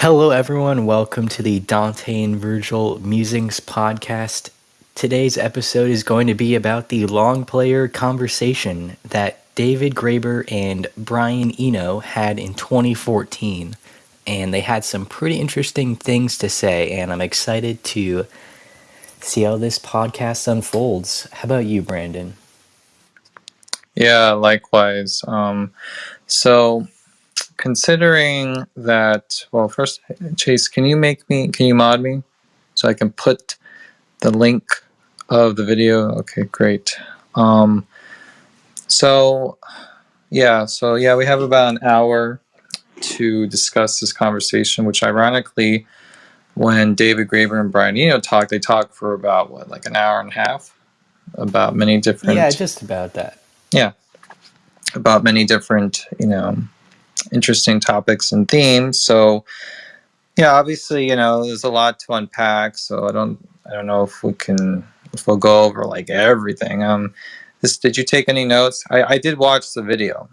Hello, everyone. Welcome to the Dante and Virgil Musings podcast. Today's episode is going to be about the Longplayer conversation that David Graeber and Brian Eno had in 2014. And they had some pretty interesting things to say, and I'm excited to see how this podcast unfolds. How about you, Brandon? Yeah, likewise. Um, so, considering that, well, first, Chase, can you make me, can you mod me so I can put the link of the video? Okay, great. Um, so, yeah, so yeah, we have about an hour to discuss this conversation, which ironically, when David Graeber and Brian Eno talked, they talked for about what, like an hour and a half about many different. Yeah, just about that. Yeah, about many different, you know, interesting topics and themes. So, yeah, obviously, you know, there's a lot to unpack. So I don't, I don't know if we can, if we'll go over like everything. Um, this, did you take any notes? I, I did watch the video.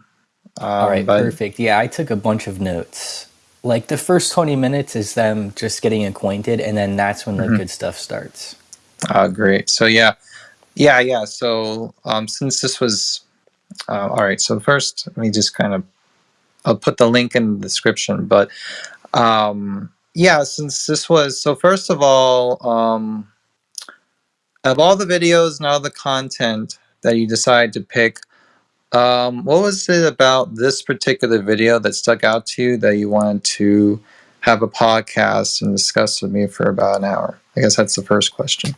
Um, All right, but, perfect. Yeah, I took a bunch of notes. Like the first 20 minutes is them just getting acquainted, and then that's when the mm-hmm. good stuff starts. Oh, great. So, yeah. Yeah, yeah. So, um, since this was, uh, all right, so first, let me just kind of, I'll put the link in the description. But um, yeah, since this was, so first of all, um, of all the videos and all the content that you decide to pick, um, what was it about this particular video that stuck out to you that you wanted to have a podcast and discuss with me for about an hour? I guess that's the first question.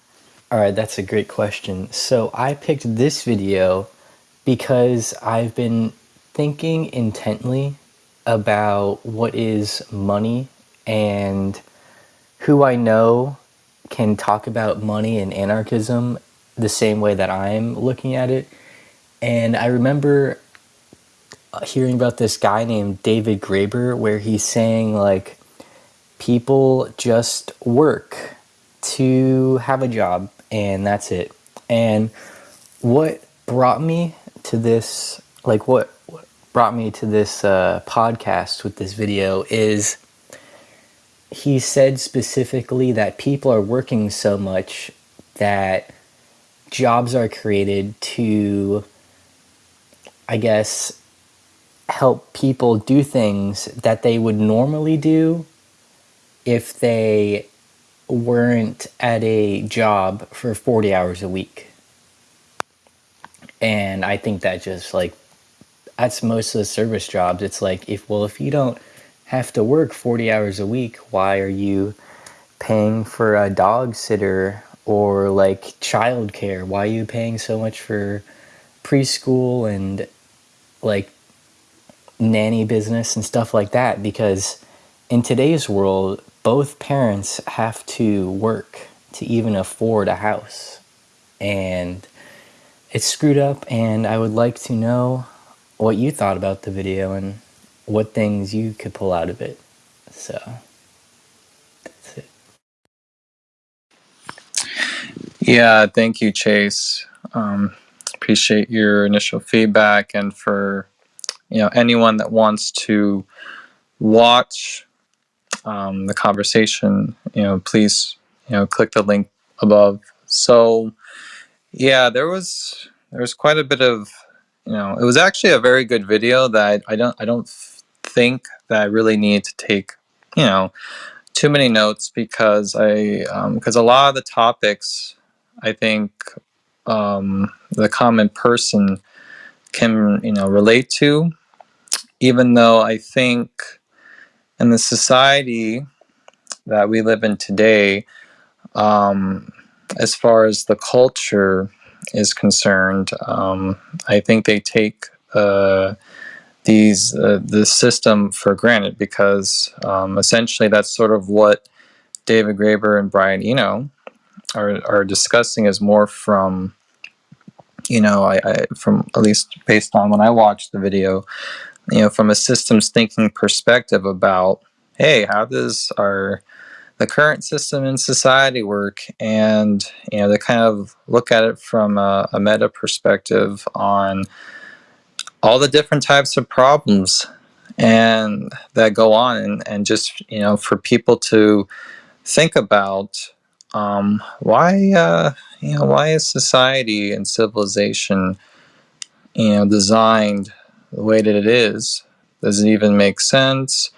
All right, that's a great question. So I picked this video because I've been thinking intently about what is money and who I know can talk about money and anarchism the same way that I'm looking at it and I remember hearing about this guy named David Graeber where he's saying like people just work to have a job and that's it. And what brought me to this like what brought me to this uh, podcast with this video is he said specifically that people are working so much that jobs are created to I guess, help people do things that they would normally do if they weren't at a job for 40 hours a week. And I think that just like, that's most of the service jobs. It's like, if, well, if you don't have to work 40 hours a week, why are you paying for a dog sitter or like childcare? Why are you paying so much for preschool and like nanny business and stuff like that because in today's world, both parents have to work to even afford a house. And it's screwed up, and I would like to know what you thought about the video and what things you could pull out of it. So, that's it. Yeah, thank you, Chase. Um, appreciate your initial feedback and for you know anyone that wants to watch um, the conversation you know please you know click the link above so yeah there was there was quite a bit of you know it was actually a very good video that I, don't I don't think that I really need to take you know too many notes because I because um, a lot of the topics I think um, the common person can you know relate to. Even though i think in the society that we live in today um, as far as the culture is concerned um, i think they take uh, these uh, the system for granted because um, essentially that's sort of what david graeber and brian eno are, are discussing is more from you know, I, I, from at least based on when I watched the video, you know, from a systems thinking perspective about, hey, how does our the current system in society work, and you know, they kind of look at it from a, a meta perspective on all the different types of problems and that go on and, and just you know for people to think about um, why uh, you know why is society and civilization you know designed the way that it is? Does it even make sense?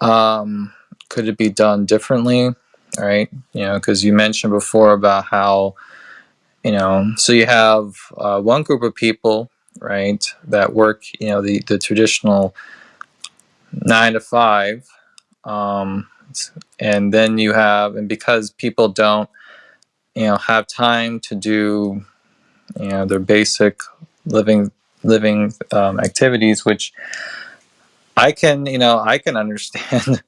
Um, could it be done differently right? You know because you mentioned before about how you know so you have uh, one group of people right that work you know the, the traditional nine to five um, and then you have and because people don't you know have time to do you know their basic living living um, activities which i can you know i can understand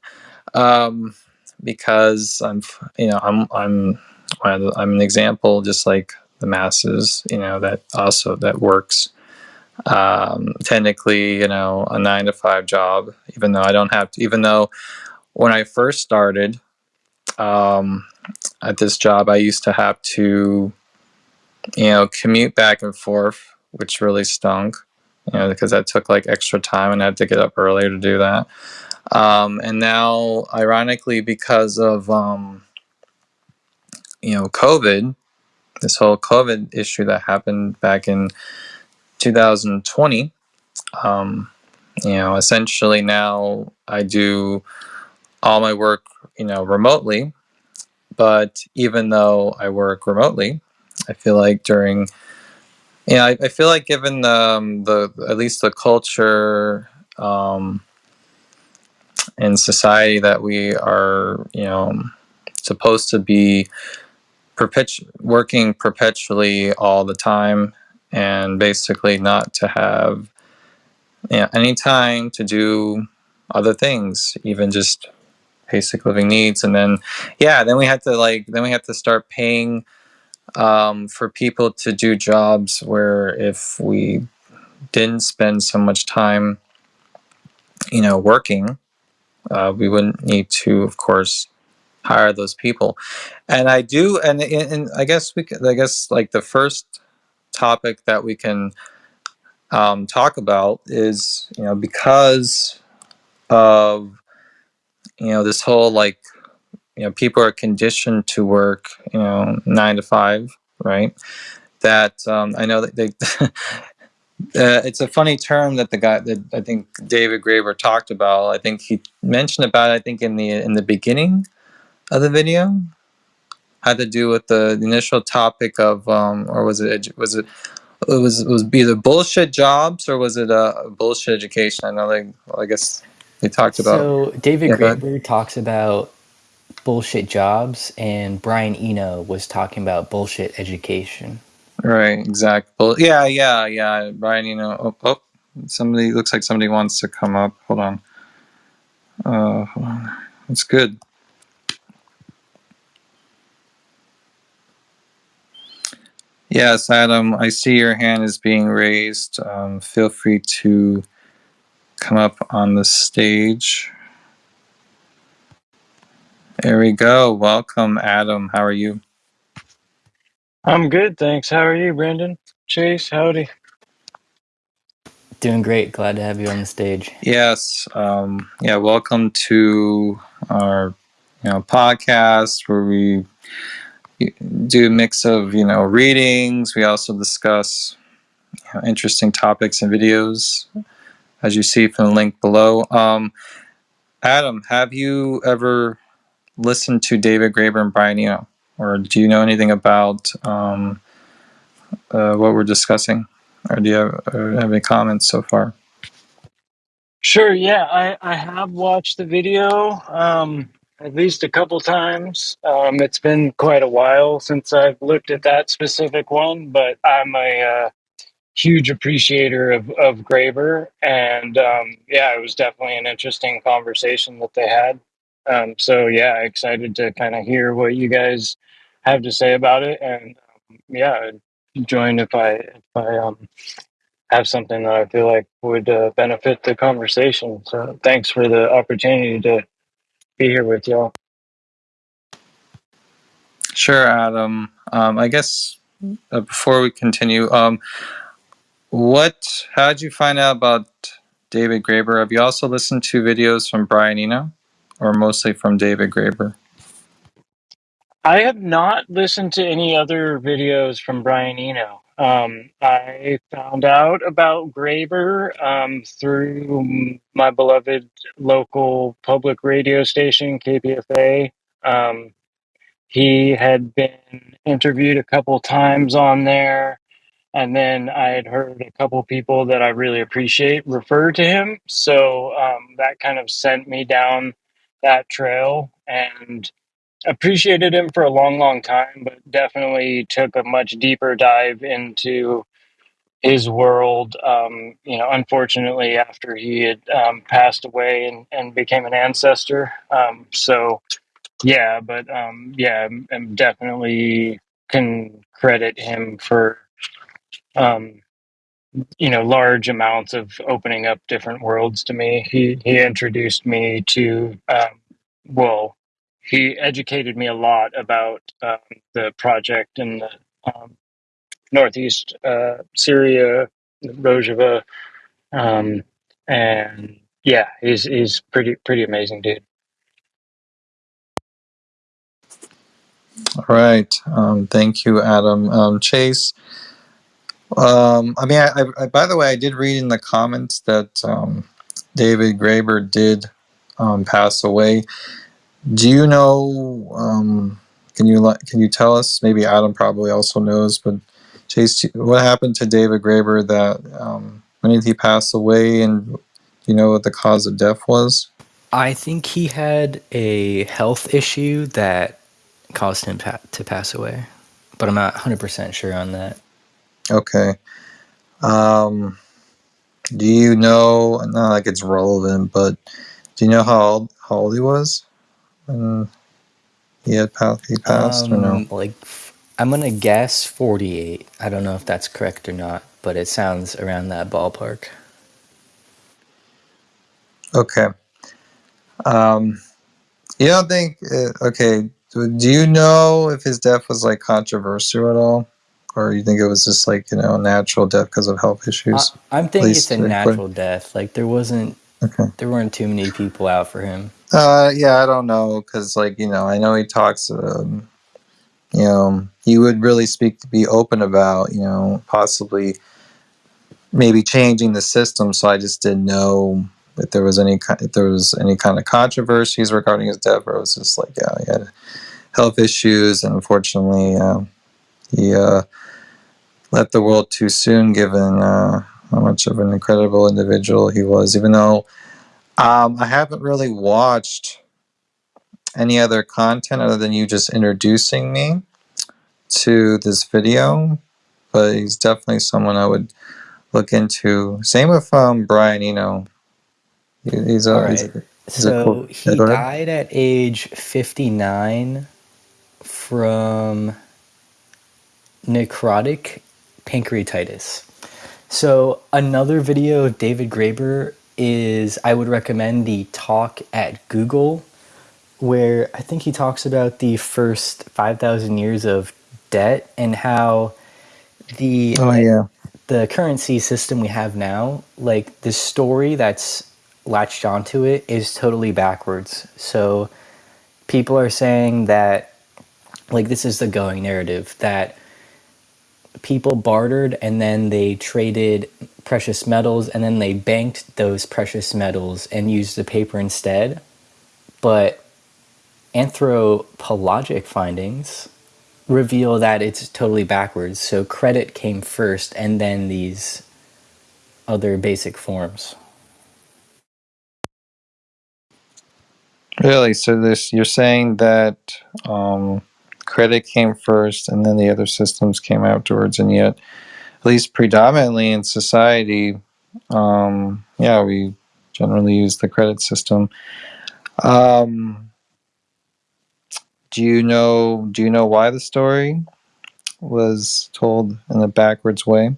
um, because i'm you know i'm i'm i'm an example just like the masses you know that also that works. Um, technically you know a nine to five job even though i don't have to even though when i first started um, at this job i used to have to you know, commute back and forth, which really stunk, you know, because that took like extra time and I had to get up earlier to do that. Um, and now, ironically, because of, um, you know, COVID, this whole COVID issue that happened back in 2020, um, you know, essentially now I do all my work, you know, remotely. But even though I work remotely, I feel like during Yeah, I, I feel like given the, um, the at least the culture um, in society that we are, you know, supposed to be perpetu- working perpetually all the time, and basically not to have you know, any time to do other things, even just basic living needs. And then, yeah, then we had to like, then we had to start paying um, for people to do jobs where if we didn't spend so much time, you know, working, uh, we wouldn't need to, of course, hire those people. And I do, and, and I guess we, could, I guess like the first topic that we can um, talk about is, you know, because of, you know, this whole like, you know, people are conditioned to work, you know, nine to five, right? That um, I know that they Uh, it's a funny term that the guy that I think David Graeber talked about. I think he mentioned about. I think in the in the beginning of the video had to do with the, the initial topic of, um, or was it was it it was it was either bullshit jobs or was it a bullshit education? I know they. Well, I guess they talked about. So David yeah, Graeber talks about bullshit jobs, and Brian Eno was talking about bullshit education. Right, exactly. Yeah, yeah, yeah. Brian, know, oh, oh, somebody looks like somebody wants to come up. Hold on. Uh, hold on. It's good. Yes, Adam, I see your hand is being raised. Um, feel free to come up on the stage. There we go. Welcome, Adam. How are you? I'm good, thanks. How are you, Brandon? Chase, howdy. Doing great. Glad to have you on the stage. Yes. Um, yeah. Welcome to our, you know, podcast where we do a mix of you know readings. We also discuss you know, interesting topics and videos, as you see from the link below. Um, Adam, have you ever listened to David Graeber and Brian Eno, or do you know anything about um, uh, what we're discussing, or do you have, have any comments so far? Sure. Yeah, I, I have watched the video um, at least a couple times. Um, it's been quite a while since I've looked at that specific one, but I'm a uh, huge appreciator of, of Graeber. And um, yeah, it was definitely an interesting conversation that they had. Um, so yeah, excited to kind of hear what you guys have to say about it. And um, yeah, join if I if I um, have something that I feel like would uh, benefit the conversation. So thanks for the opportunity to be here with y'all. Sure, Adam. Um, I guess uh, before we continue, um, what? How did you find out about David Graeber. Have you also listened to videos from Brian Eno, or mostly from David Graeber? I have not listened to any other videos from Brian Eno. Um, I found out about Graeber um, through my beloved local public radio station, KPFA. Um, he had been interviewed a couple times on there, and then I had heard a couple people that I really appreciate refer to him. So um, that kind of sent me down that trail and appreciated him for a long, long time, but definitely took a much deeper dive into his world. Um, you know, unfortunately, after he had um, passed away and, and became an ancestor. Um, so, yeah, but um, yeah, I'm definitely can credit him for um, you know large amounts of opening up different worlds to me. He he introduced me to um, well, he educated me a lot about um, the project in the um, northeast uh, Syria, Rojava, um, and yeah, he's he's pretty pretty amazing dude. All right. Um, thank you, Adam. Um, Chase. Um, I mean, I, I, by the way, I did read in the comments that um, David Graeber did um, pass away. Do you know? Um, can you can you tell us? Maybe Adam probably also knows, but Chase, what happened to David Graeber? That um, when did he pass away, and you know what the cause of death was? I think he had a health issue that caused him pa- to pass away, but I'm not 100% sure on that. Okay. Um, do you know? Not like it's relevant, but do you know how old how old he was when he had passed? He passed or no? Um, like, I'm gonna guess 48. I don't know if that's correct or not, but it sounds around that ballpark. Okay. Um, you don't think? Uh, okay. Do do you know if his death was like controversial at all, or you think it was just like you know natural death because of health issues? I'm thinking least it's a quick. natural death. Like there wasn't, Okay. there weren't too many people out for him. Uh, yeah, I don't know, cause like you know, I know he talks. Um, you know, he would really speak to be open about you know possibly maybe changing the system. So I just didn't know if there was any if there was any kind of controversies regarding his death, or it was just like yeah, he had health issues, and unfortunately, uh, he uh, left the world too soon, given uh, how much of an incredible individual he was. Even though um, I haven't really watched any other content other than you just introducing me to this video, but he's definitely someone I would look into. Same with um, Brian Eno. He, he's a, he's a he's a So cool. He ahead. died at age 59 from necrotic pancreatitis. So another video of David Graeber is I would recommend the talk at Google where I think he talks about the first 5000 years of debt and how the Oh yeah. the currency system we have now, like the story that's latched onto it is totally backwards. So people are saying that like this is the going narrative that people bartered and then they traded precious metals and then they banked those precious metals and used the paper instead. But anthropologic findings reveal that it's totally backwards. So credit came first and then these other basic forms. Really? So this you're saying that um, credit came first, and then the other systems came afterwards, and yet, at least predominantly in society, um, yeah, we generally use the credit system. Um, do you know? Do you know why the story was told in a backwards way,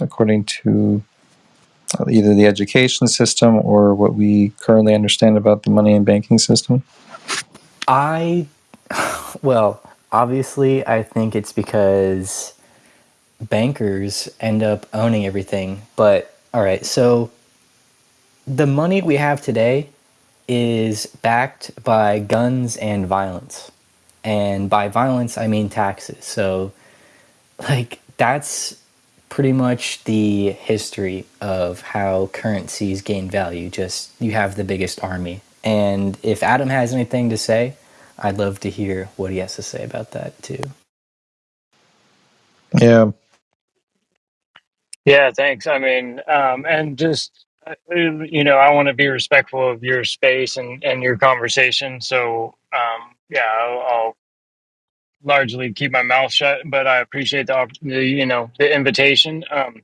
according to either the education system or what we currently understand about the money and banking system? I, well, obviously, I think it's because bankers end up owning everything. But all right, so the money we have today is backed by guns and violence. And by violence, I mean taxes. So, like, that's pretty much the history of how currencies gain value. Just you have the biggest army. And if Adam has anything to say, I'd love to hear what he has to say about that too. Yeah. Yeah, thanks. I mean, um, and just uh, you know, I want to be respectful of your space and and your conversation. So, um, yeah, I'll, I'll largely keep my mouth shut. But I appreciate the, opp- the you know the invitation. Um,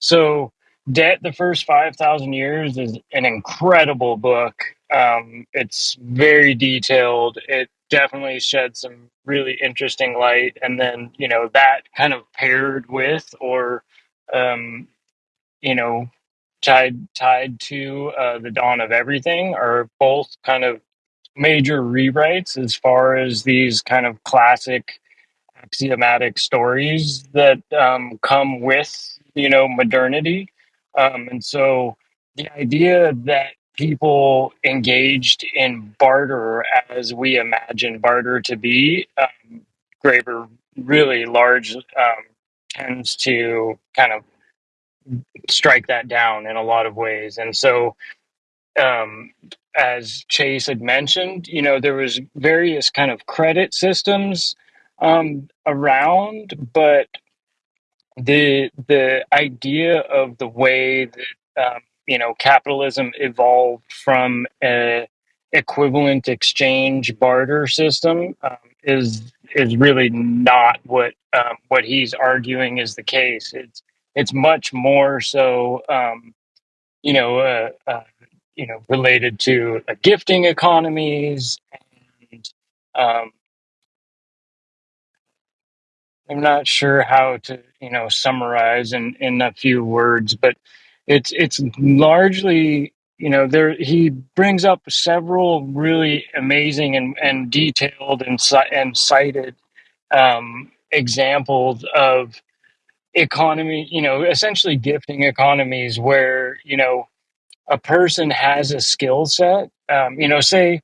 so, Debt the First 5,000 Years is an incredible book. Um, it's very detailed. It definitely sheds some really interesting light. And then, you know, that kind of paired with or, um, you know, tied tied to uh, the dawn of everything are both kind of major rewrites as far as these kind of classic axiomatic stories that um, come with you know modernity um, and so the idea that people engaged in barter as we imagine barter to be. Um, graeber really large um, tends to kind of strike that down in a lot of ways. And so um, as Chase had mentioned, you know, there was various kind of credit systems um, around, but the the idea of the way that um, you know capitalism evolved from a equivalent exchange barter system um, is is really not what um, what he's arguing is the case. It's it's much more so. Um, you know, uh, uh, you know, related to uh, gifting economies, and um, I'm not sure how to, you know, summarize in in a few words, but it's it's largely, you know, there he brings up several really amazing and and detailed and and cited um, examples of economy, you know, essentially gifting economies where you know a person has a skill set. Um, you know say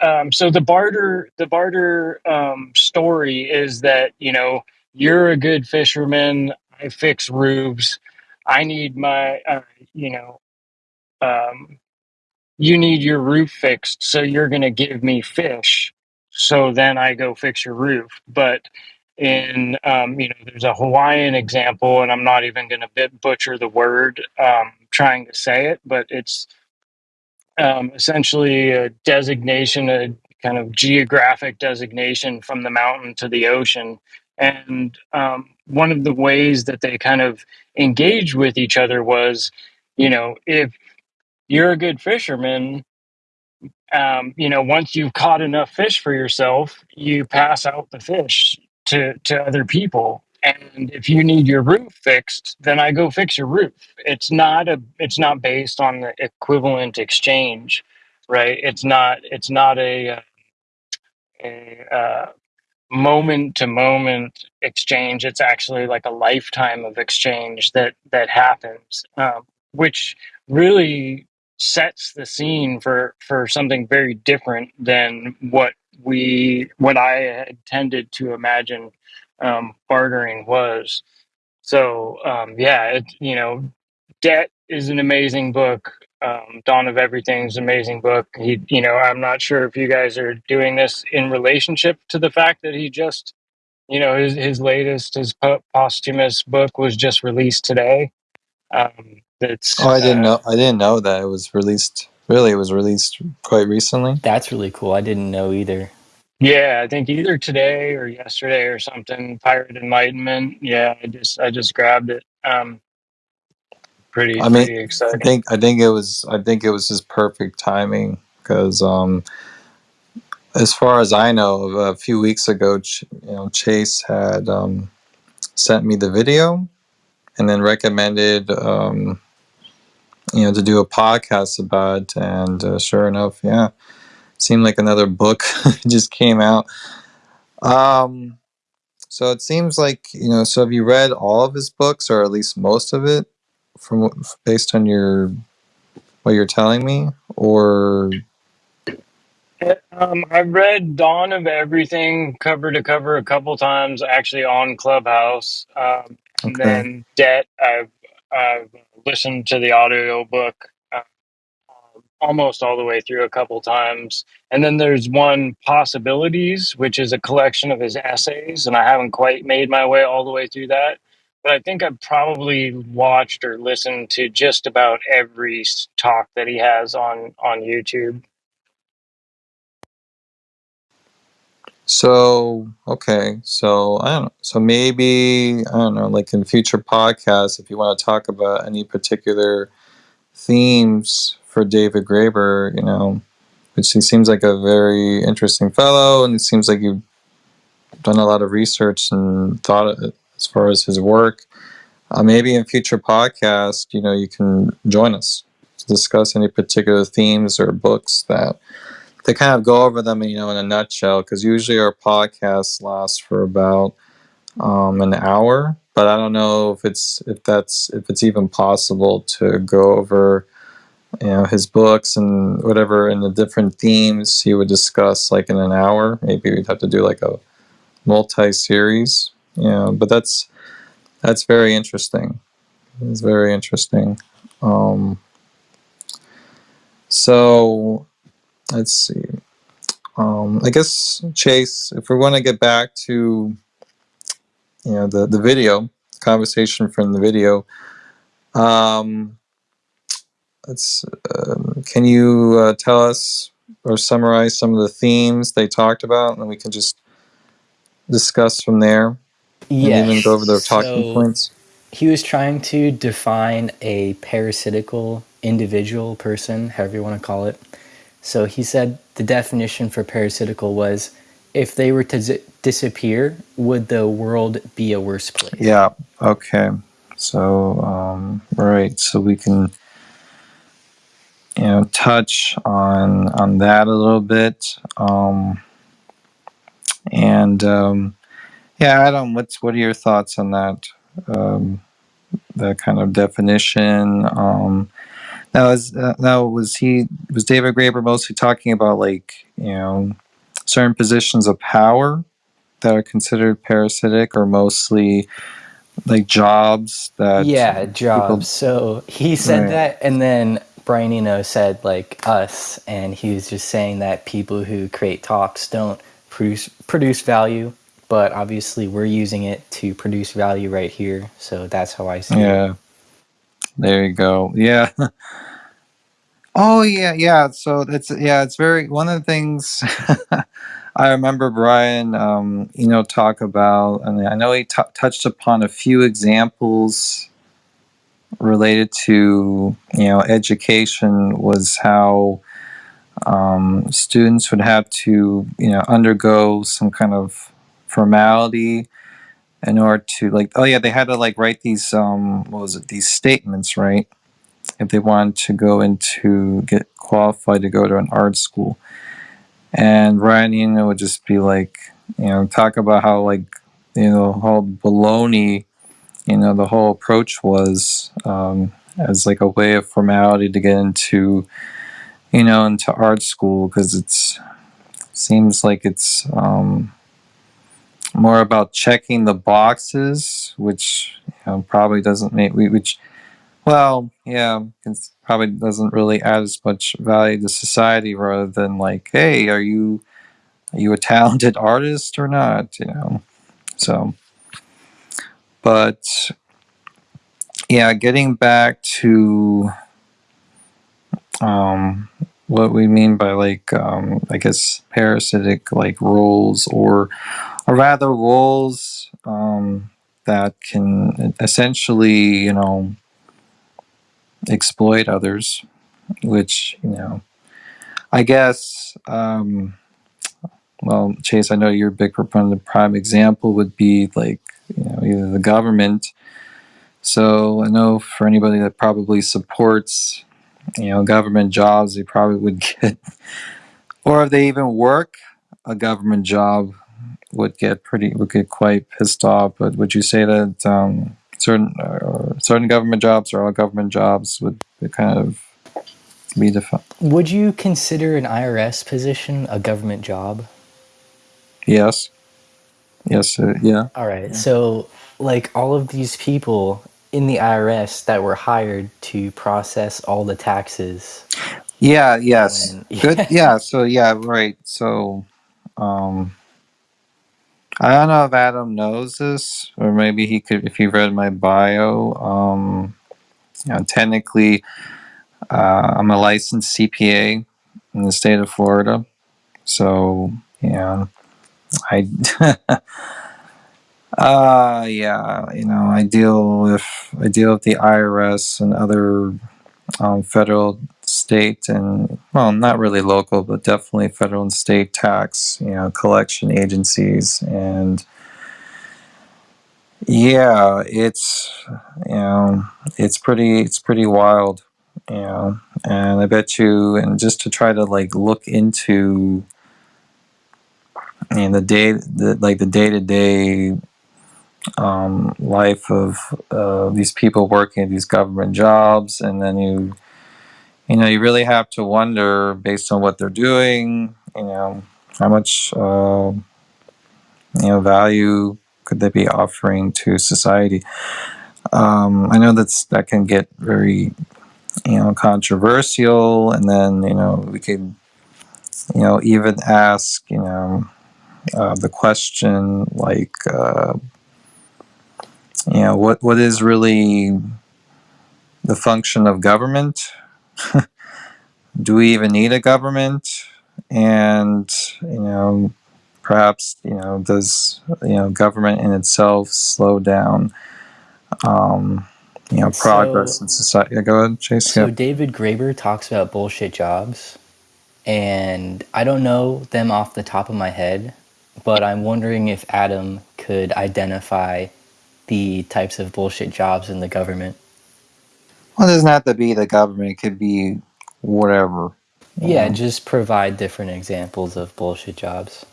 um, so the barter the barter um, story is that you know you're a good fisherman. I fix roofs i need my uh, you know um, you need your roof fixed so you're going to give me fish so then i go fix your roof but in um, you know there's a hawaiian example and i'm not even going to butcher the word um, trying to say it but it's um, essentially a designation, a kind of geographic designation from the mountain to the ocean. And um, one of the ways that they kind of engaged with each other was, you know, if you're a good fisherman, um, you know, once you've caught enough fish for yourself, you pass out the fish to, to other people. And if you need your roof fixed, then I go fix your roof. It's not a it's not based on the equivalent exchange, right? It's not it's not a, uh, a uh, moment to moment exchange. It's actually like a lifetime of exchange that that happens, um, which really sets the scene for for something very different than what we what I had tended to imagine um, bartering was. So um, yeah, it, you know, Debt is an amazing book. Um, Dawn of Everything's amazing book. He, you know, I'm not sure if you guys are doing this in relationship to the fact that he just, you know, his his latest, his po- posthumous book was just released today. Um, that's Oh, I didn't uh, know. I didn't know that it was released. Really, it was released quite recently. That's really cool. I didn't know either. yeah, I think either today or yesterday or something. Pirate Enlightenment. Yeah, I just I just grabbed it. Um, pretty I mean, pretty I exciting. think I think it was I think it was just perfect timing because um, as far as I know, a few weeks ago, Ch- you know, Chase had um, sent me the video and then recommended um, you know to do a podcast about it. And uh, sure enough, yeah, seemed like another book just came out. Um, so it seems like you know. So have you read all of his books, or at least most of it, from based on your what you're telling me, or Um, I've read Dawn of Everything cover to cover a couple times, actually on Clubhouse, um, and okay? then Debt. I've I've listened to the audio book uh, almost all the way through a couple times, and then there's one Possibilities, which is a collection of his essays, and I haven't quite made my way all the way through that. But I think I've probably watched or listened to just about every talk that he has on on YouTube. So okay, so I don't know. So maybe I don't know, like in future podcasts, if you want to talk about any particular themes for David Graeber, you know, which he seems like a very interesting fellow, and it seems like you've done a lot of research and thought as far as his work. Uh, maybe in future podcasts, you know, you can join us to discuss any particular themes or books that to kind of go over them, you know, in a nutshell. Because usually our podcasts last for about um, an hour, but I don't know if it's if that's if it's even possible to go over you know his books and whatever and the different themes he would discuss like in an hour. Maybe we'd have to do like a multi-series, know. But that's that's very interesting. It's very interesting. Um, so let's see. Um, I guess Chase, if we want to get back to you know the the video conversation from the video, um, let's um, can you uh, tell us or summarize some of the themes they talked about, and we can just discuss from there, and even go over the talking So points. he was trying to define a parasitical individual person, however you want to call it. So he said the definition for parasitical was if they were to disappear, would the world be a worse place? Yeah. Okay. So um, right. So we can you know touch on on that a little bit. Um, and um, yeah, Adam, what's what are your thoughts on that? Um, that kind of definition. Um, now, is uh, now was he was David Graeber mostly talking about like you know certain positions of power that are considered parasitic, or mostly like jobs that Yeah, jobs. So he said right that, and then Brian Eno said like us, and he was just saying that people who create talks don't produce produce value, but obviously we're using it to produce value right here. So that's how I see it. yeah there you go yeah oh yeah yeah so it's yeah it's very one of the things I remember Brian, um, you know, talk about, and I know he touched upon a few examples related to, you know, education was how um, students would have to, you know, undergo some kind of formality in order to, like, oh yeah, they had to like write these, um, what was it, these statements, right? If they wanted to go into get qualified to go to an art school and Brian Eno would just be like, you know, talk about how like, you know, how baloney, you know, the whole approach was um, as like a way of formality to get into, you know, into art school because it's seems like it's um, more about checking the boxes, which you know, probably doesn't make which. Well, yeah, it probably doesn't really add as much value to society rather than like, hey, are you are you a talented artist or not you know so but yeah getting back to um what we mean by like um i guess parasitic like roles or or rather roles um that can essentially you know exploit others which you know i guess um well, Chase, I know you're a big proponent. The prime example would be like you know either the government. So I know for anybody that probably supports you know government jobs, they probably would get, or if they even work a government job, would get pretty would get quite pissed off. But would you say that um, certain uh, certain government jobs or all government jobs would kind of be defined. Would you consider an IRS position a government job? Yes. Yes. Uh, yeah. All right. So, like all of these people in the IRS that were hired to process all the taxes. Yeah. Yes. When, Good. Yeah. So yeah. Right. So, um, I don't know if Adam knows this, or maybe he could if he read my bio. Um, you know, technically, uh, I'm a licensed CPA in the state of Florida. So yeah, I. uh yeah, you know, I deal with I deal with the IRS and other um, federal, state, and well, not really local, but definitely federal and state tax, you know, collection agencies, and yeah, it's you know, it's pretty, it's pretty wild, you know, and I bet you, and just to try to like look into, and the day, the like the day to day um, life of uh, these people working at these government jobs, and then you you know, you really have to wonder based on what they're doing, you know, how much, uh, you know, value could they be offering to society? Um, I know that's that can get very, you know, controversial, and then you know we could, you know, even ask, you know, uh, the question like, uh, you know, what what is really the function of government? do we even need a government? And you know, perhaps you know, does you know government in itself slow down um, you know progress So- in society? Go ahead, Chase. so yeah. David Graeber talks about bullshit jobs, and I don't know them off the top of my head, but I'm wondering if Adam could identify the types of bullshit jobs in the government. Well, it doesn't have to be the government; it could be whatever. you Yeah, know. just provide different examples of bullshit jobs.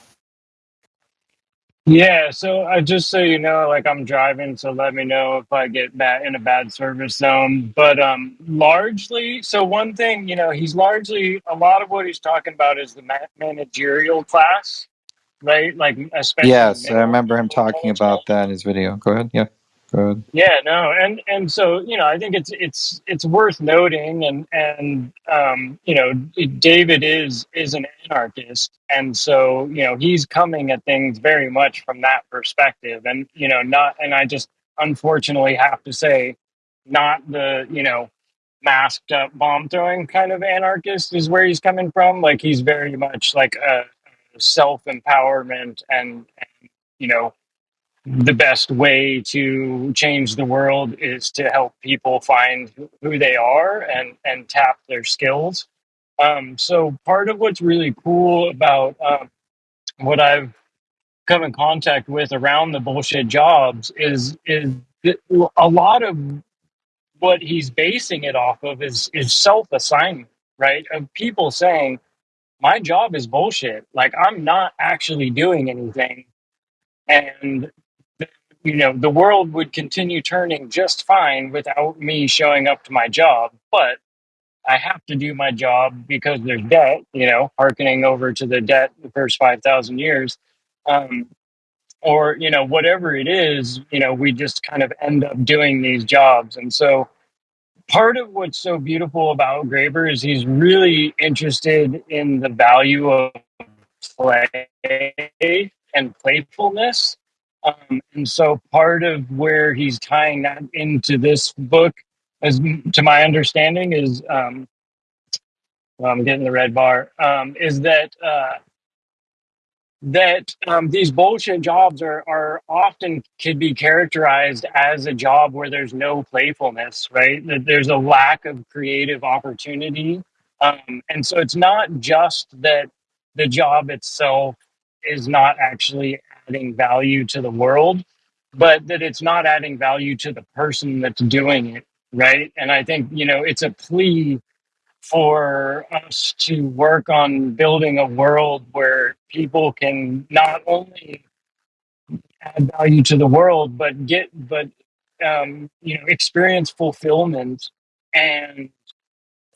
Yeah, so uh, just so you know, like I'm driving, so let me know if I get bad in a bad service zone. But um, largely, so one thing, you know, he's largely a lot of what he's talking about is the ma- managerial class, right? Like especially Yes, I middle remember him level talking management. about that in his video. Go ahead. Yeah, go ahead. Yeah, no, and and so you know, I think it's it's it's worth noting, and and um, you know, David is is an anarchist, and so you know, he's coming at things very much from that perspective, and you know, not, and I just unfortunately have to say, not the you know, masked up bomb throwing kind of anarchist is where he's coming from. Like he's very much like a self empowerment and, and you know the best way to change the world is to help people find who they are and and tap their skills. Um, so part of what's really cool about um, what I've come in contact with around the bullshit jobs is is a lot of what he's basing it off of is is self assignment, right? Of people saying my job is bullshit, like I'm not actually doing anything and you know the world would continue turning just fine without me showing up to my job but i have to do my job because there's debt you know harkening over to the debt the first 5000 years um, or you know whatever it is you know we just kind of end up doing these jobs and so part of what's so beautiful about graeber is he's really interested in the value of play and playfulness. Um, and so part of where he's tying that into this book, as to my understanding, is um, well, I'm getting the red bar. Um, is that uh, that um, these bullshit jobs are, are often could be characterized as a job where there's no playfulness, right? That there's a lack of creative opportunity. Um, and so it's not just that the job itself is not actually adding value to the world, but that it's not adding value to the person that's doing it, right? And I think, you know, it's a plea for us to work on building a world where people can not only add value to the world but get but um, you know experience fulfillment and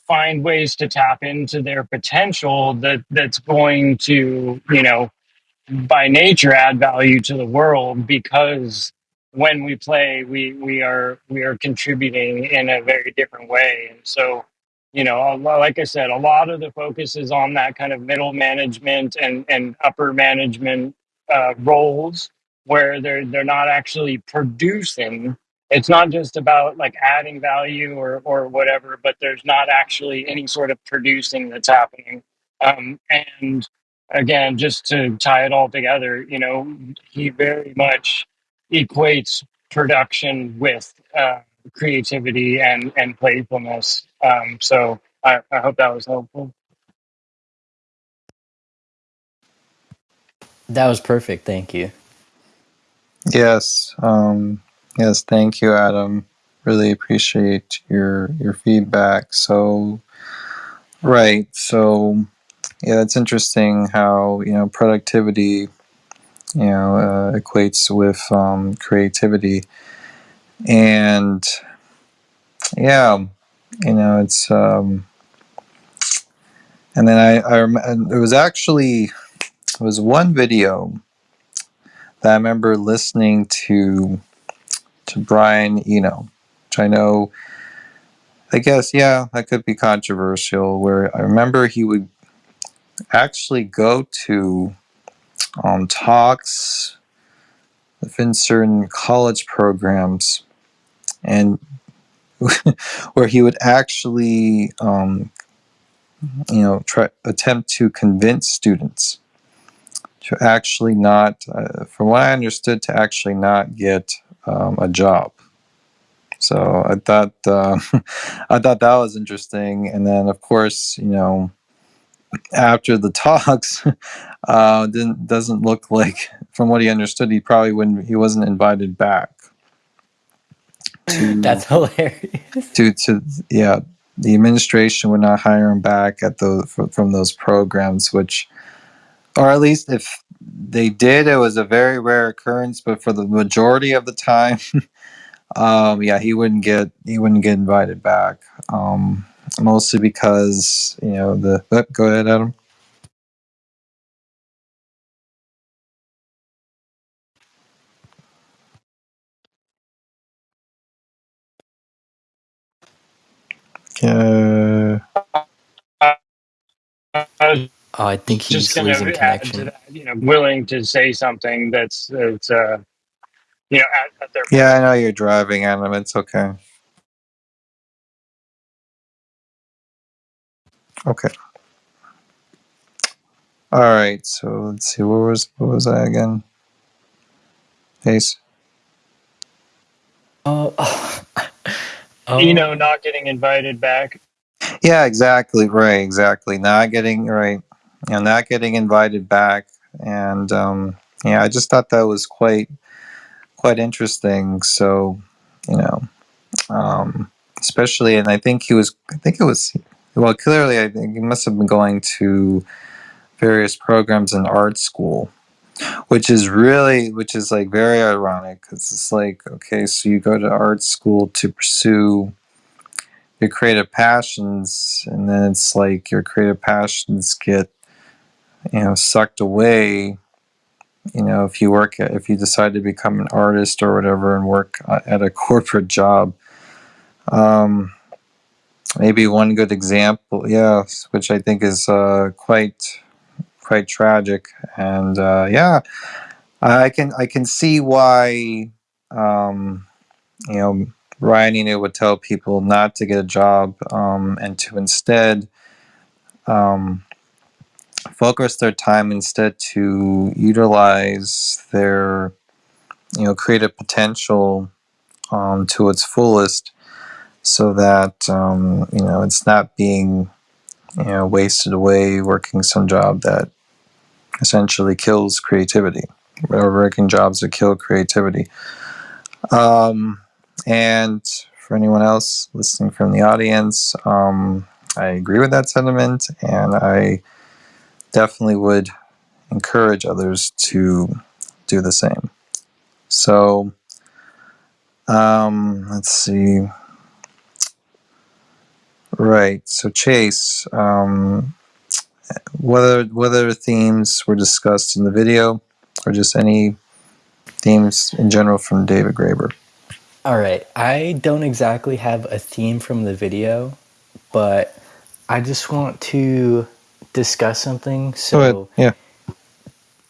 find ways to tap into their potential that that's going to you know by nature add value to the world because when we play we we are we are contributing in a very different way. And so you know like i said a lot of the focus is on that kind of middle management and and upper management uh, roles where they're they're not actually producing. It's not just about like adding value or or whatever but there's not actually any sort of producing that's happening. Um, and again, just to tie it all together, you know, he very much equates production with uh, creativity and and playfulness. Um, so I, I hope that was helpful. That was perfect. Thank you. Yes. Um, yes. Thank you, Adam. Really appreciate your your feedback. So, right. So, yeah, it's interesting how you know productivity, you know, uh, equates with um, creativity, and yeah, you know, it's um, and then I, I rem- it was actually it was one video that I remember listening to to Brian Eno, which I know. I guess yeah, that could be controversial. Where I remember he would actually go to um, talks within certain college programs, and where he would actually, um, you know, try attempt to convince students to actually not, uh, from what I understood, to actually not get um, a job. So I thought uh, I thought that was interesting, and then of course, you know, after the talks, uh, didn't doesn't look like, from what he understood, he probably wouldn't, he wasn't invited back. To, That's hilarious. To to yeah, the administration would not hire him back at those from those programs, which, or at least if they did, it was a very rare occurrence. But for the majority of the time. Um, yeah, he wouldn't get he wouldn't get invited back. Um, mostly because you know the. Oh, go ahead, Adam. Uh, oh, I think he's just losing connection. That, you know, willing to say something that's that's uh, you know at, at their. Yeah, I know you're driving, Adam. It's okay. Okay. All right. So let's see. What was what was I again? Ace. Oh. oh. You know, not getting invited back. Yeah, exactly. Right. Exactly. Not getting right. You know, not getting invited back, and um, yeah, I just thought that was quite quite interesting. So, you know, um, especially, and I think he was. I think it was. Well, clearly, I think he must have been going to various programs in art school, which is really, which is like very ironic because it's like, okay, so you go to art school to pursue your creative passions, and then it's like your creative passions get, you know, sucked away. You know, if you work, at, if you decide to become an artist or whatever and work uh, at a corporate job. Um, maybe one good example, yeah, which I think is uh, quite quite tragic. And uh, yeah, I can I can see why um, you know Brian Eno would tell people not to get a job um, and to instead um, focus their time instead to utilize their you know creative potential um, to its fullest so that um, you know it's not being you know wasted away working some job that essentially kills creativity or working jobs that kill creativity. Um, and for anyone else listening from the audience um, i agree with that sentiment and i definitely would encourage others to do the same. So um, let's see Right. So Chase, um, what other themes were discussed in the video, or just any themes in general from David Graeber? All right, I don't exactly have a theme from the video, but I just want to discuss something. So. Yeah.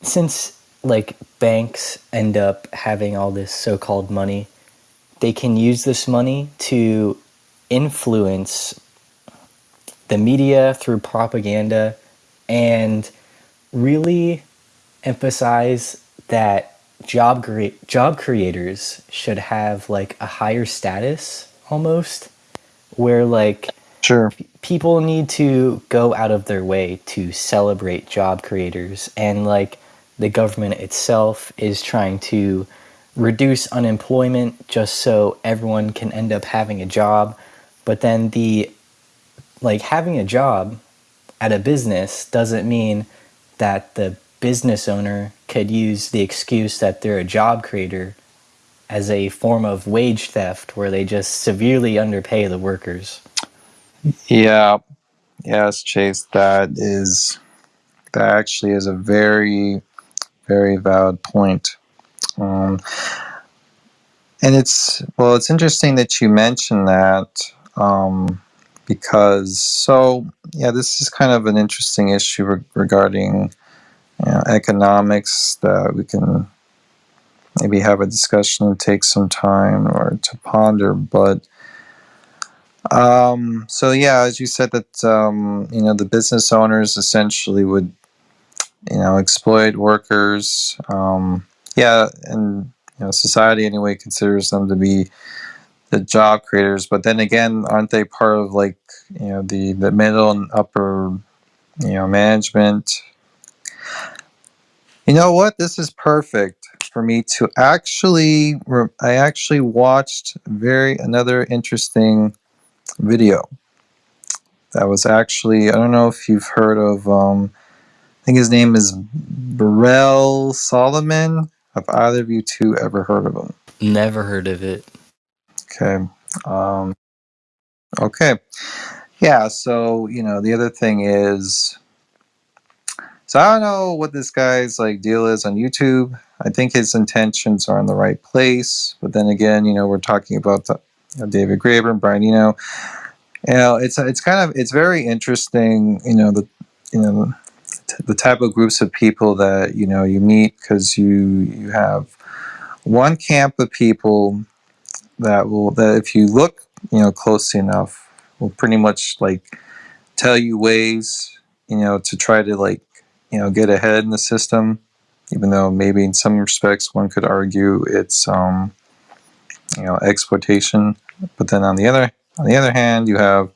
since like banks end up having all this so-called money, they can use this money to influence the media through propaganda and really emphasize that job crea- job creators should have like a higher status almost where like Sure. people need to go out of their way to celebrate job creators and like the government itself is trying to reduce unemployment just so everyone can end up having a job but then the like having a job at a business doesn't mean that the business owner could use the excuse that they're a job creator as a form of wage theft where they just severely underpay the workers. Yeah. Yes, Chase. That is that actually is a very very valid point. Um, and it's well, it's interesting that you mentioned that um, because so yeah, this is kind of an interesting issue re- regarding you know, economics that we can maybe have a discussion and take some time or to ponder. But um, so yeah, as you said that um, you know the business owners essentially would you know exploit workers. Um, yeah, and you know society anyway considers them to be the job creators. But then again, aren't they part of like you know the the middle and upper you know management? You know what? This is perfect for me to actually. I actually watched very another interesting video that was actually. I don't know if you've heard of. Um, I think his name is Burrell Solomon. Have either of you two ever heard of him? Never heard of it. Okay. Um, okay. Yeah. So you know, the other thing is, so I don't know what this guy's like deal is on YouTube. I think his intentions are in the right place, but then again, you know, we're talking about the, know, David Graeber and Brian Eno. You know, it's it's kind of it's very interesting. You know, the you know the type of groups of people that you know you meet because you you have one camp of people that will that if you look you know closely enough will pretty much like tell you ways you know to try to like you know get ahead in the system even though maybe in some respects one could argue it's um you know exploitation. But then on the other on the other hand you have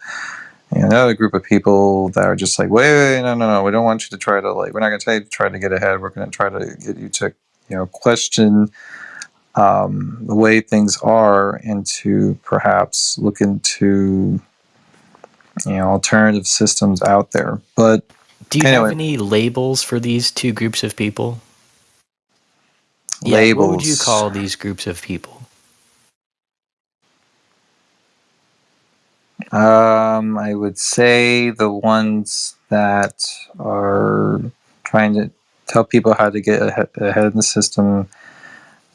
you know, another group of people that are just like wait, wait, no no no we don't want you to try to like we're not going to try to get ahead. We're going to try to get you to you know question um, the way things are and to perhaps look into you know alternative systems out there but Do you Anyway. have any labels for these two groups of people? Yeah, what would you call these groups of people? um, i would say the ones that are trying to tell people how to get ahead, ahead in the system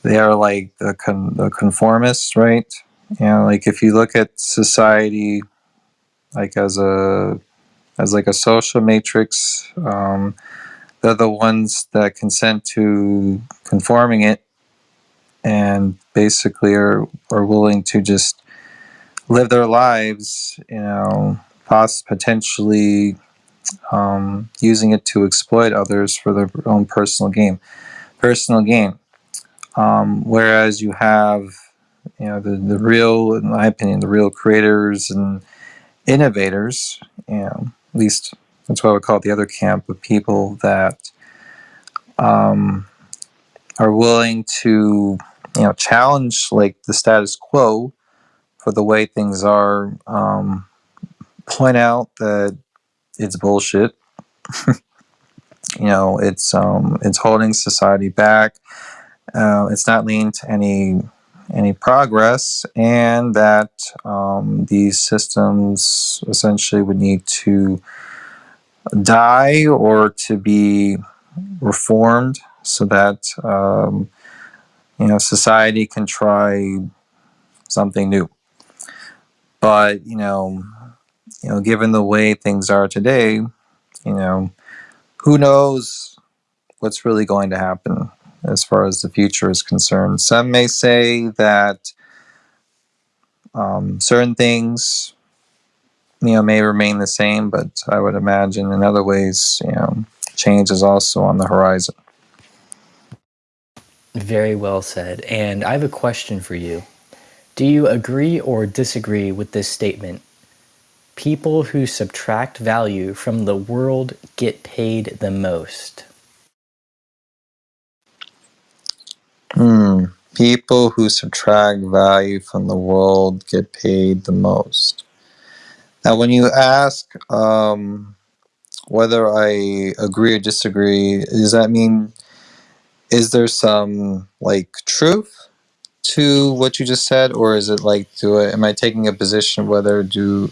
they are like the, con- the conformists right? You know like if you look at society like as a as like a social matrix um, they're the ones that consent to conforming it and basically are, are willing to just live their lives you know poss- potentially um, using it to exploit others for their own personal gain personal gain um, whereas you have you know the, the real in my opinion the real creators and innovators you know at least that's what I would call it, the other camp of people that um, are willing to you know challenge like the status quo for the way things are um, point out that it's bullshit. You know it's um, it's holding society back uh, it's not leading to any any progress, and that um, these systems essentially would need to die or to be reformed so that um, you know society can try something new. But you know, you know, given the way things are today, you know, who knows what's really going to happen as far as the future is concerned. Some may say that um, certain things, you know, may remain the same, but I would imagine in other ways, you know, change is also on the horizon. Very well said. And I have a question for you. Do you agree or disagree with this statement? People who subtract value from the world get paid the most. Hmm. People who subtract value from the world get paid the most. Now, when you ask um, whether I agree or disagree, does that mean is there some like truth to what you just said, or is it like do I, am I taking a position whether do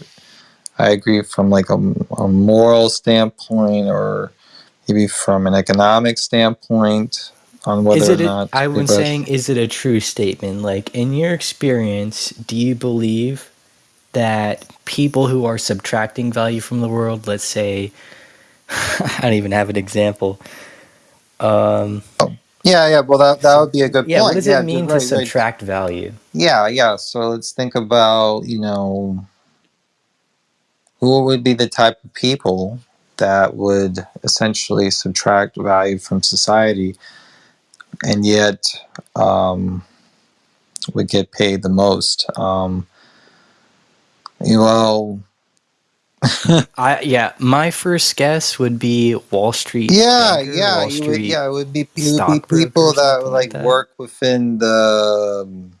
I agree from like a, a moral standpoint or maybe from an economic standpoint on whether is it or a, not I was saying is it a true statement? Like in your experience, do you believe that people who are subtracting value from the world, let's say I don't even have an example. Um, yeah, yeah. Well, that that would be a good yeah, point. what does yeah, it mean right, to subtract right. value? Yeah, yeah. So let's think about you know who would be the type of people that would essentially subtract value from society and yet um, would get paid the most. Um, you well, I yeah, my first guess would be Wall Street. yeah, banker, yeah, Wall you would, yeah, it would be it would be people that something like that. work within the um,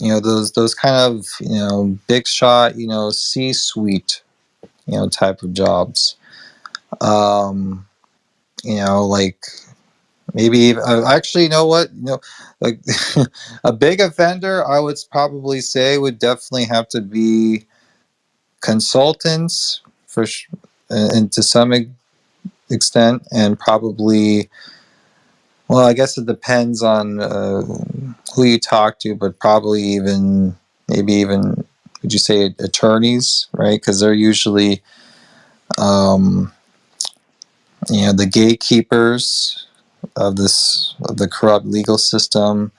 you know those those kind of you know big shot you know C suite you know type of jobs. Um, you know, like maybe even, uh, actually, you know what, you know, like a big offender, I would probably say would definitely have to be consultants for sh- and to some extent, and probably. Well, I guess it depends on uh, who you talk to, but probably even maybe even would you say attorneys, right? Because they're usually um, you know the gatekeepers of this of the corrupt legal system.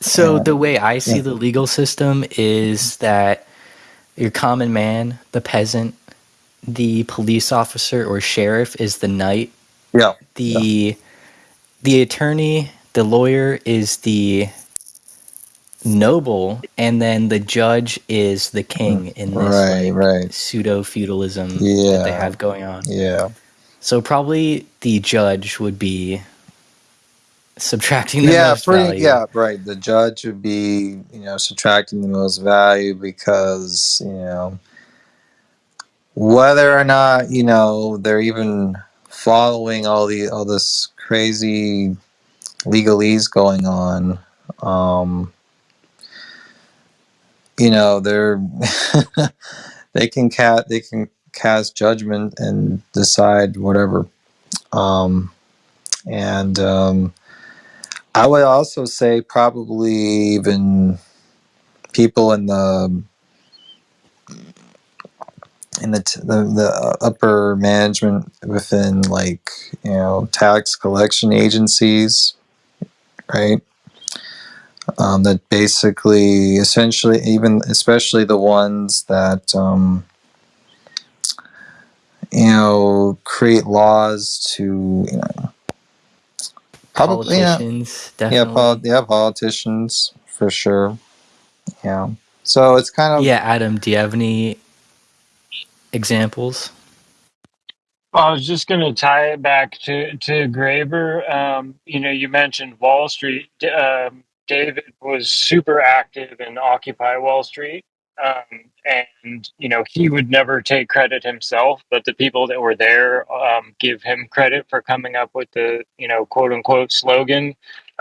So And, the way I see yeah. the legal system is that your common man, the peasant, the police officer or sheriff is the knight. yeah, The the attorney, the lawyer is the noble, and then the judge is the king mm, in this right, like right, pseudo feudalism that they have going on. yeah, So probably the judge would be subtracting the yeah, most pretty, value. yeah, right. The judge would be you know subtracting the most value because you know whether or not you know they're even following all the all this crazy legalese going on. Um, you know they're they can cat they can cast judgment and decide whatever um and um i would also say probably even people in the in the t- the, the upper management within like you know tax collection agencies right? Um, that basically essentially even especially the ones that um, you know create laws to you know probably yeah Politicians, yeah, definitely. pol- yeah politicians for sure yeah so it's kind of yeah, Adam, do you have any examples? Well, I was just going to tie it back to to Graeber. Um, you know, you mentioned Wall Street. D- Um, David was super active in Occupy Wall Street, um, and you know he would never take credit himself, but the people that were there um, give him credit for coming up with the you know quote unquote slogan,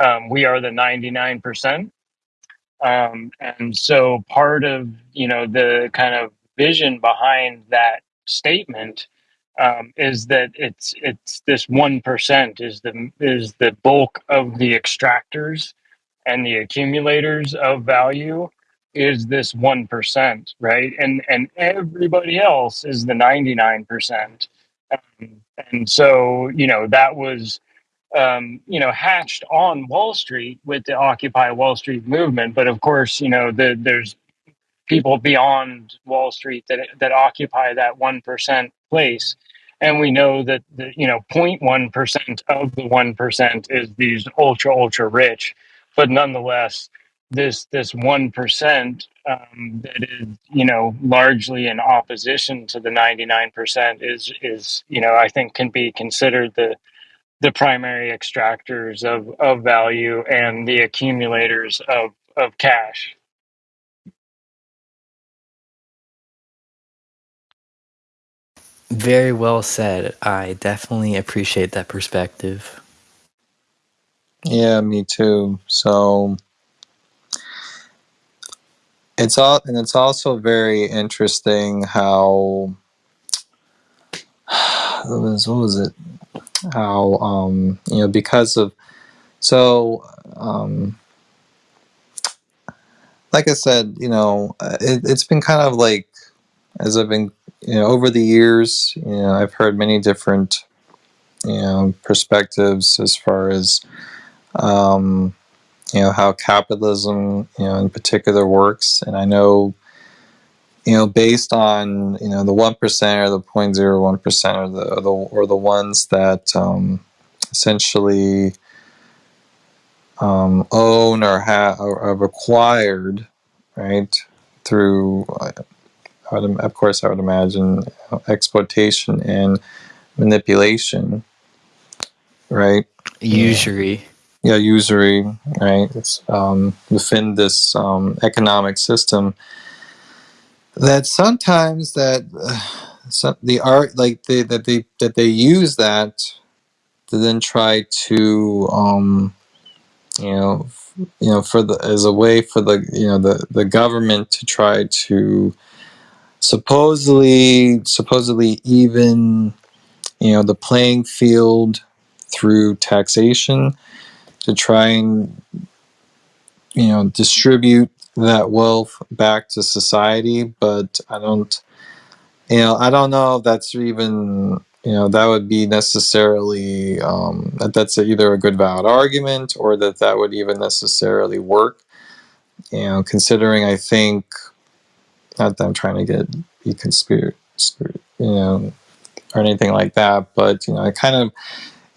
um, "We are the ninety nine percent." Um, and so part of you know the kind of vision behind that statement um, is that it's it's this one percent is the is the bulk of the extractors and the accumulators of value is this one percent, right? And and everybody else is the ninety nine percent. Um, and so you know that was um, you know, hatched on Wall Street with the Occupy Wall Street movement. But of course, you know, the, there's people beyond Wall Street that that occupy that one percent place, and we know that the you know zero point 0.1 percent of the one percent is these ultra ultra rich, but nonetheless, this this one percent um, that is you know largely in opposition to the 99 percent is is you know I think can be considered the the primary extractors of, of value and the accumulators of, of cash. Very well said. I definitely appreciate that perspective. Yeah, me too. So it's all, and it's also very interesting how what was, what was it? How um, you know because of so um, like I said, you know, uh, it, it's been kind of like as I've been you know over the years, you know, I've heard many different you know perspectives as far as um, you know how capitalism you know in particular works, and I know you know, based on you know the one percent or the 0.01 percent or the or the or the ones that um, essentially um, own or have are required, right, through uh, would, of course I would imagine exploitation and manipulation, right? Usury. Yeah, usury, right? It's um, within this um, economic system that sometimes that uh, some, the art like they that they that they use that to then try to um you know you know for the as a way for the you know the the government to try to supposedly supposedly even you know the playing field through taxation to try and you know distribute that wealth back to society but i don't you know i don't know if that's even you know that would be necessarily um, that that's either a good valid argument or that that would even necessarily work. You know considering i think not that i'm trying to get be conspiracy you know or anything like that but you know i kind of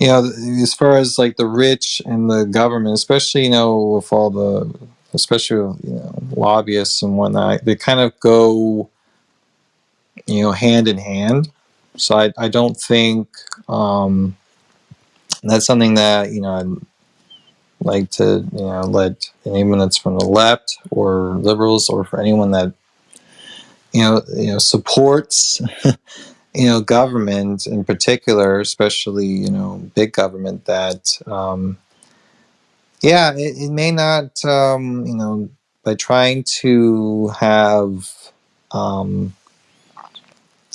you know as far as like the rich and the government especially you know with all the especially with, you know lobbyists and whatnot, they kind of go you know hand in hand. So I I don't think um, that's something that you know I'd like to you know let anyone that's from the left or liberals or for anyone that you know you know supports you know government in particular, especially you know big government that. Um, yeah, it, it may not, um, you know, by trying to have, um,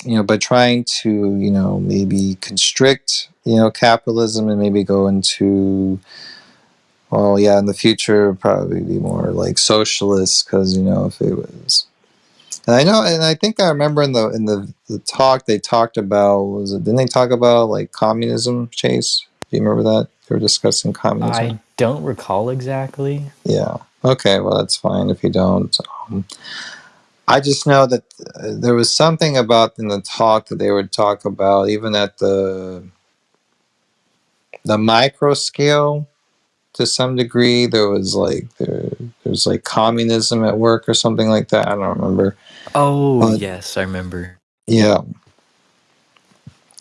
you know, by trying to, you know, maybe constrict, you know, capitalism and maybe go into, well, yeah, in the future, probably be more like socialist because, you know, if it was, and I know, and I think I remember in the in the, the talk they talked about was it? Didn't they talk about like communism? Chase, do you remember that they were discussing communism? I don't recall exactly. Yeah. Okay. Well, that's fine if you don't. Um, I just know that uh, there was something about in the talk that they would talk about, even at the the micro scale, to some degree. There was like there, there's like communism at work or something like that. I don't remember. Oh but, yes, I remember. Yeah.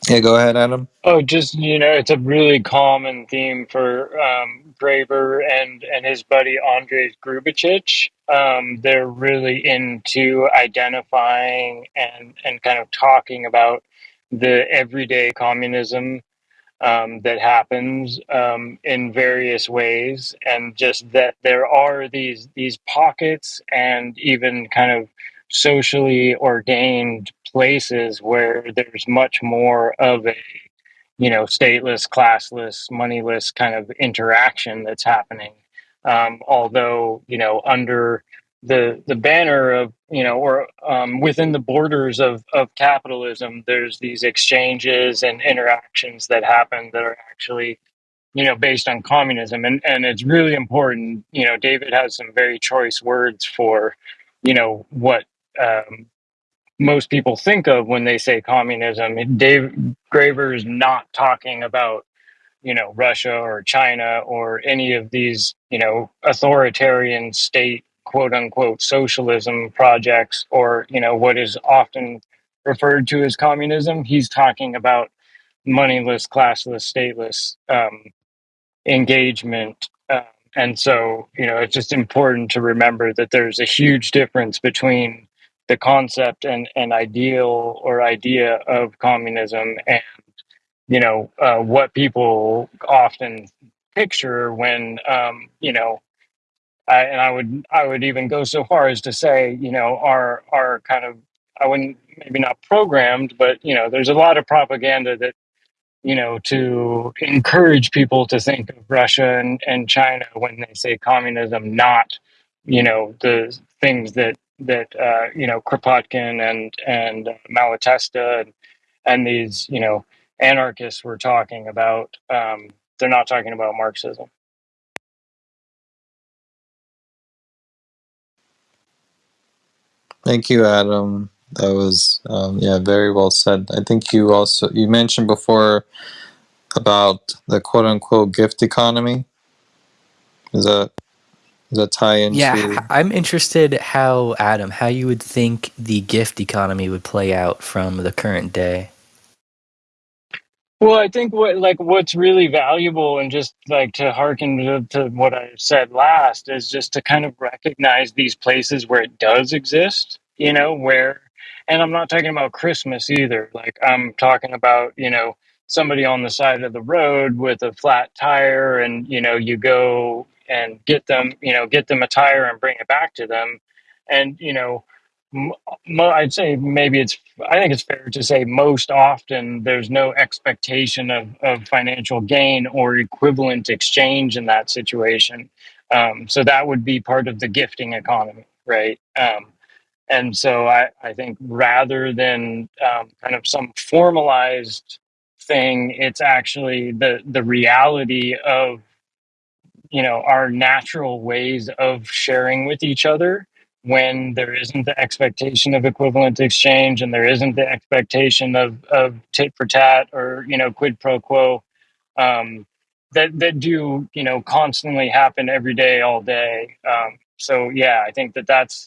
Yeah, go ahead, Adam. Oh, just you know, it's a really common theme for um, Graeber and and his buddy Andrej Grubačić. Um, they're really into identifying and and kind of talking about the everyday communism um, that happens um, in various ways, and just that there are these these pockets and even kind of socially ordained places where there's much more of a you know stateless, classless, moneyless kind of interaction that's happening. Um, although you know under the the banner of you know or um, within the borders of of capitalism there's these exchanges and interactions that happen that are actually you know based on communism and and it's really important you know david has some very choice words for you know what um, most people think of when they say communism dave graeber is not talking about you know Russia or China or any of these you know authoritarian state quote unquote socialism projects or you know what is often referred to as communism. He's talking about moneyless classless stateless um, engagement uh, and so you know it's just important to remember that there's a huge difference between the concept and, and ideal or idea of communism and you know uh, what people often picture when um, you know I, and I would I would even go so far as to say you know are are kind of I wouldn't maybe not programmed but you know there's a lot of propaganda that you know to encourage people to think of Russia and, and China when they say communism not you know the things that that uh, you know Kropotkin and and Malatesta and and these you know anarchists were talking about um, they're not talking about marxism Thank you, Adam. That was um, yeah, very well said. I think you also you mentioned before about the quote unquote gift economy. Is that does tie-in. Yeah, into? h- I'm interested how Adam, how you would think the gift economy would play out from the current day. Well, I think what like what's really valuable and just like to hearken to, to what I said last is just to kind of recognize these places where it does exist, you know, where and I'm not talking about Christmas either. Like I'm talking about, you know, somebody on the side of the road with a flat tire and, you know, you go and get them, you know, get them a tire and bring it back to them. And, you know, I'd say maybe it's I think it's fair to say most often there's no expectation of, of financial gain or equivalent exchange in that situation. Um, so that would be part of the gifting economy, right? Um, and so I, I think rather than um, kind of some formalized thing, it's actually the the reality of you know our natural ways of sharing with each other when there isn't the expectation of equivalent exchange and there isn't the expectation of, of tit for tat or you know quid pro quo um, that that do you know constantly happen every day all day. Um, so yeah i think that that's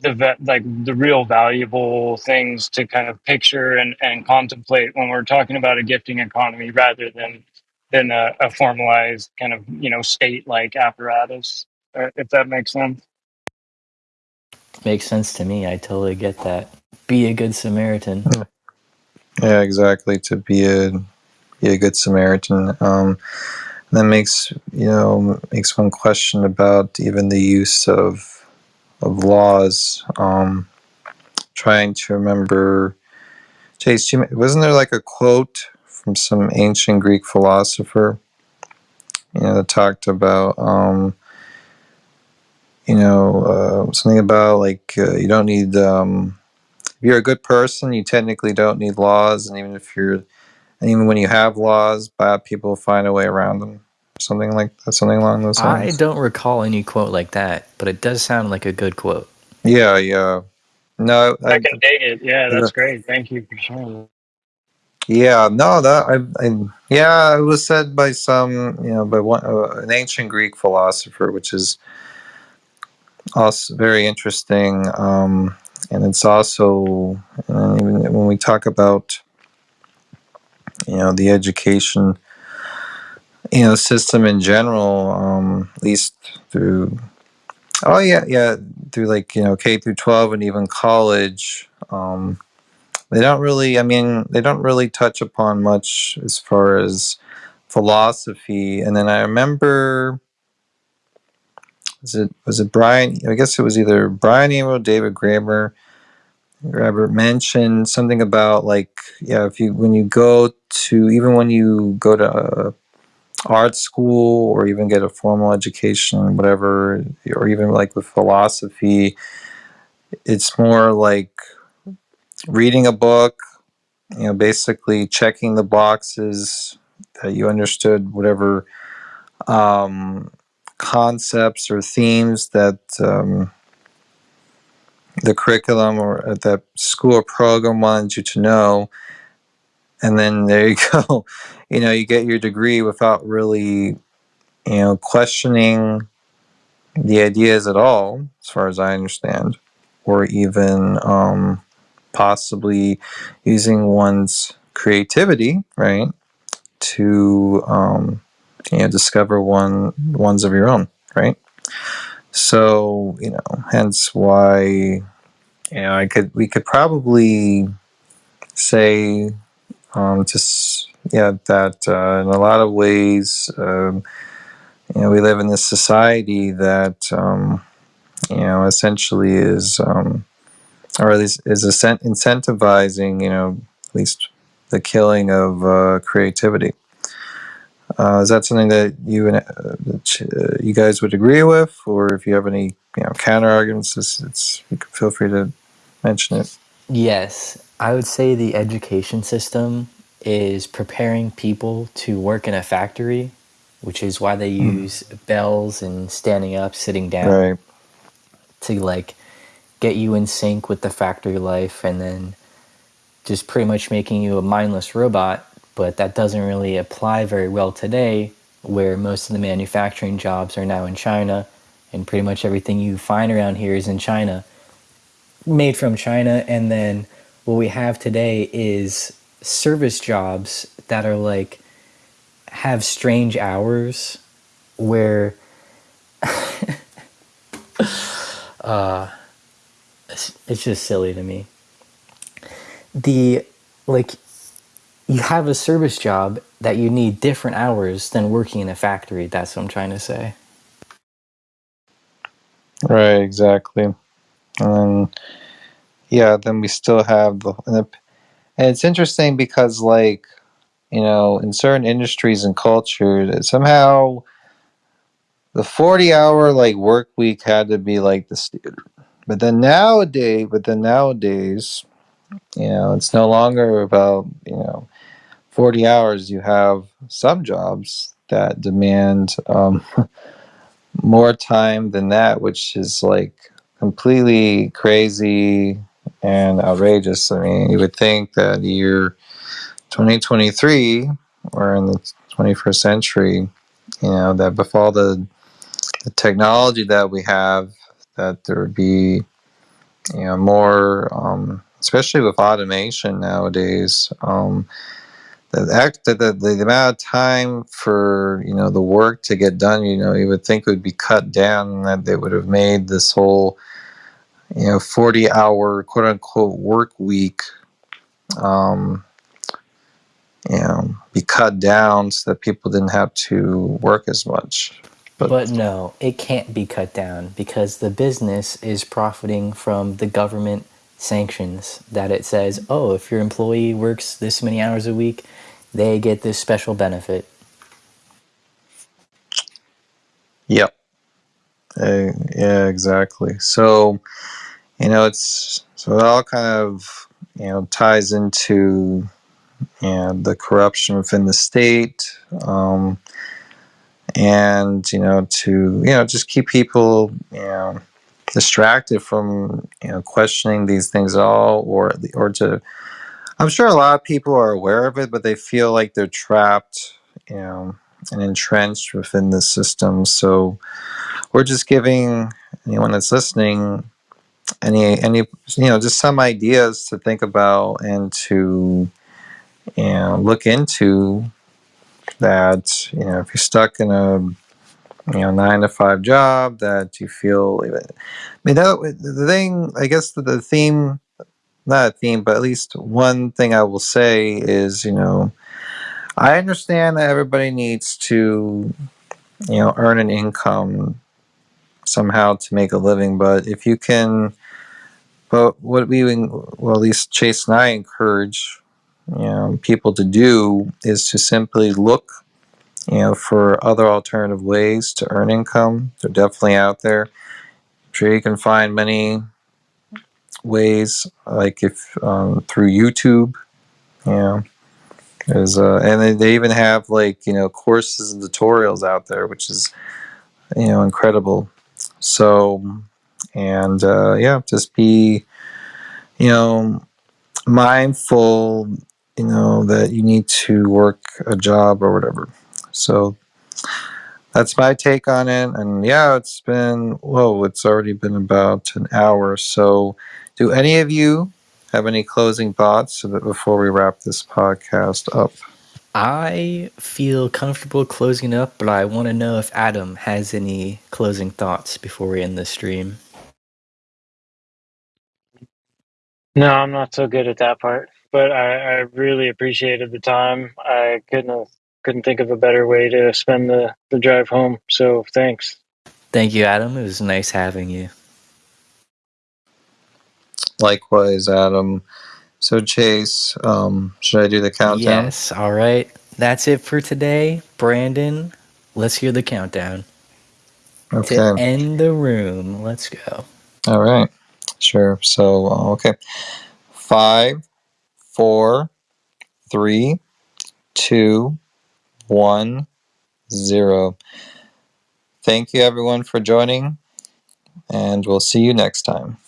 the like the real valuable things to kind of picture and, and contemplate when we're talking about a gifting economy rather than than a, a formalized kind of you know state like apparatus uh, if that makes sense Makes sense to me. I totally get that. Be a good Samaritan. Yeah, exactly. To be a be a good Samaritan. Um, that makes you know makes one question about even the use of of laws. Um, trying to remember, Chase, you, wasn't there like a quote from some ancient Greek philosopher? You know, that talked about um, you know uh, something about like uh, you don't need. Um, if you're a good person, you technically don't need laws, and even if you're And even when you have laws, bad people find a way around them. Something like that, something along those lines. I don't recall any quote like that, but it does sound like a good quote. Yeah, yeah. No, i I, can dig it yeah that's great thank you for sharing yeah, no, that I, I, yeah, it was said by some, you know, by one, uh, an ancient Greek philosopher, which is also very interesting. Um, and it's also, uh, even when we talk about, you know, the education, you know, system in general, um, at least through Oh yeah, yeah. Through like you know K through twelve and even college, um, they don't really i mean they don't really touch upon much as far as philosophy. And then i remember was it was it brian i guess it was either brian eno david graeber Robert mentioned something about like yeah if you when you go to even when you go to uh, art school or even get a formal education whatever or even like with philosophy it's more like reading a book you know basically checking the boxes that you understood whatever um, concepts or themes that um, the curriculum or that school program wanted you to know. And then there you go. You know you get your degree without really you know questioning the ideas at all as far as i understand or even um, possibly using one's creativity right to um, you know discover one ones of your own right? So you know hence why you know i could we could probably say um, just yeah that uh, in a lot of ways um, you know we live in this society that um, you know essentially is um, or at least is incentivizing you know at least the killing of uh, creativity uh, is that something that you and uh, uh, you guys would agree with, or if you have any you know counter arguments, it's, it's you can feel free to mention it. Yes, I would say the education system is preparing people to work in a factory, which is why they use mm. bells and standing up, sitting down, right. to like get you in sync with the factory life, and then just pretty much making you a mindless robot but that doesn't really apply very well today where most of the manufacturing jobs are now in China and pretty much everything you find around here is in China made from China. And then what we have today is service jobs that are like have strange hours where uh it's, just silly to me the like you have a service job that you need different hours than working in a factory. That's what I'm trying to say. Right, exactly. And yeah, then we still have the, and it's interesting because like, you know, in certain industries and cultures, somehow the 40 hour like work week had to be like the standard. But then nowadays, but then nowadays, you know, it's no longer about, you know, 40 hours, you have some jobs that demand um, more time than that, which is like completely crazy and outrageous. I mean, you would think that year 2023 or in the 21st century, you know, that with all the, the technology that we have, that there would be, you know, more, um, especially with automation nowadays, um, the act the, the, the amount of time for you know the work to get done you know you would think would be cut down that they would have made this whole you know 40 hour quote unquote work week um you know be cut down so that people didn't have to work as much but, but no it can't be cut down because the business is profiting from the government sanctions that it says oh if your employee works this many hours a week they get this special benefit. Yep. Uh, yeah, exactly. So, you know, it's so it all kind of you know ties into you know, the corruption within the state, um, and you know to you know just keep people you know distracted from you know questioning these things at all, or or to I'm sure a lot of people are aware of it, but they feel like they're trapped, you know, and entrenched within the system. So we're just giving anyone that's listening any any you know just some ideas to think about and to you know look into that you know if you're stuck in a you know nine to five job that you feel even I mean that the thing I guess the, the theme not a theme, but at least one thing I will say is, you know, I understand that everybody needs to, you know, earn an income somehow to make a living, but if you can, but what we, well, at least Chase and I encourage, you know, people to do is to simply look, you know, for other alternative ways to earn income. They're definitely out there. I'm sure you can find many ways, like if um, through YouTube, you know, there's uh, and they, they even have like you know courses and tutorials out there, which is you know incredible. So and uh, yeah, just be you know mindful, you know that you need to work a job or whatever. So that's my take on it. And yeah, it's been whoa, it's already been about an hour. So do any of you have any closing thoughts before we wrap this podcast up? I feel comfortable closing up, but I want to know if Adam has any closing thoughts before we end the stream. No, I'm not so good at that part, but I, I really appreciated the time. I couldn't have, couldn't think of a better way to spend the, the drive home. So thanks. Thank you, Adam. It was nice having you. Likewise, Adam. So Chase, um, should I do the countdown? Yes, all right. That's it for today. Brandon, let's hear the countdown. Okay. To end the room. Let's go. All right. Sure. So uh, okay. Five, four, three, two, one, zero. Thank you everyone for joining, and we'll see you next time.